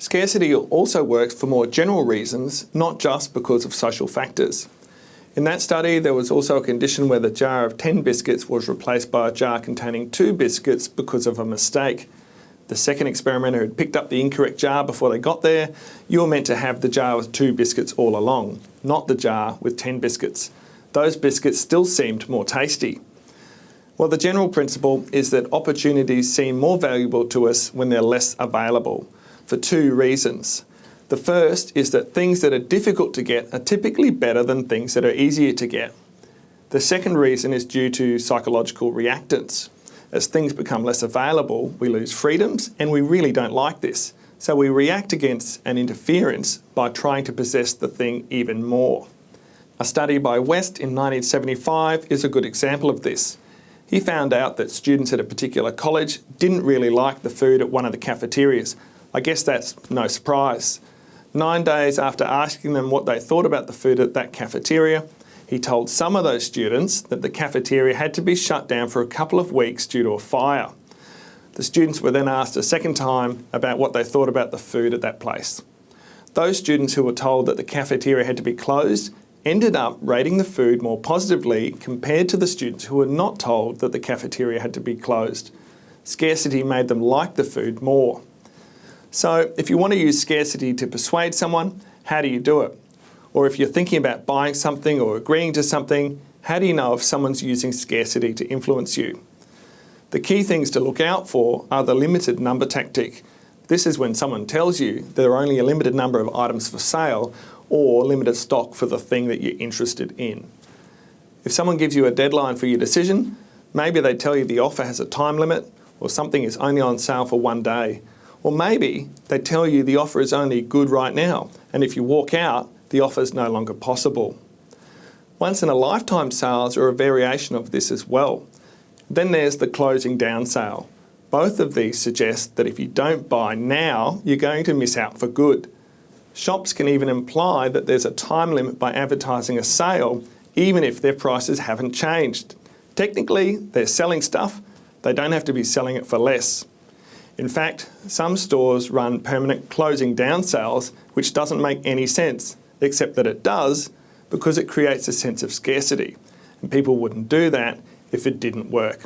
Scarcity also works for more general reasons, not just because of social factors. In that study, there was also a condition where the jar of 10 biscuits was replaced by a jar containing two biscuits because of a mistake. The second experimenter had picked up the incorrect jar before they got there. You were meant to have the jar with two biscuits all along, not the jar with 10 biscuits. Those biscuits still seemed more tasty. Well, the general principle is that opportunities seem more valuable to us when they're less available for two reasons. The first is that things that are difficult to get are typically better than things that are easier to get. The second reason is due to psychological reactance. As things become less available, we lose freedoms and we really don't like this. So we react against an interference by trying to possess the thing even more. A study by West in 1975 is a good example of this. He found out that students at a particular college didn't really like the food at one of the cafeterias, I guess that's no surprise. Nine days after asking them what they thought about the food at that cafeteria, he told some of those students that the cafeteria had to be shut down for a couple of weeks due to a fire. The students were then asked a second time about what they thought about the food at that place. Those students who were told that the cafeteria had to be closed ended up rating the food more positively compared to the students who were not told that the cafeteria had to be closed. Scarcity made them like the food more. So if you want to use scarcity to persuade someone, how do you do it? Or if you're thinking about buying something or agreeing to something, how do you know if someone's using scarcity to influence you? The key things to look out for are the limited number tactic. This is when someone tells you there are only a limited number of items for sale or limited stock for the thing that you're interested in. If someone gives you a deadline for your decision, maybe they tell you the offer has a time limit or something is only on sale for one day. Or maybe they tell you the offer is only good right now, and if you walk out, the offer is no longer possible. Once in a lifetime sales are a variation of this as well. Then there's the closing down sale. Both of these suggest that if you don't buy now, you're going to miss out for good. Shops can even imply that there's a time limit by advertising a sale, even if their prices haven't changed. Technically, they're selling stuff, they don't have to be selling it for less. In fact, some stores run permanent closing down sales, which doesn't make any sense, except that it does because it creates a sense of scarcity. And people wouldn't do that if it didn't work.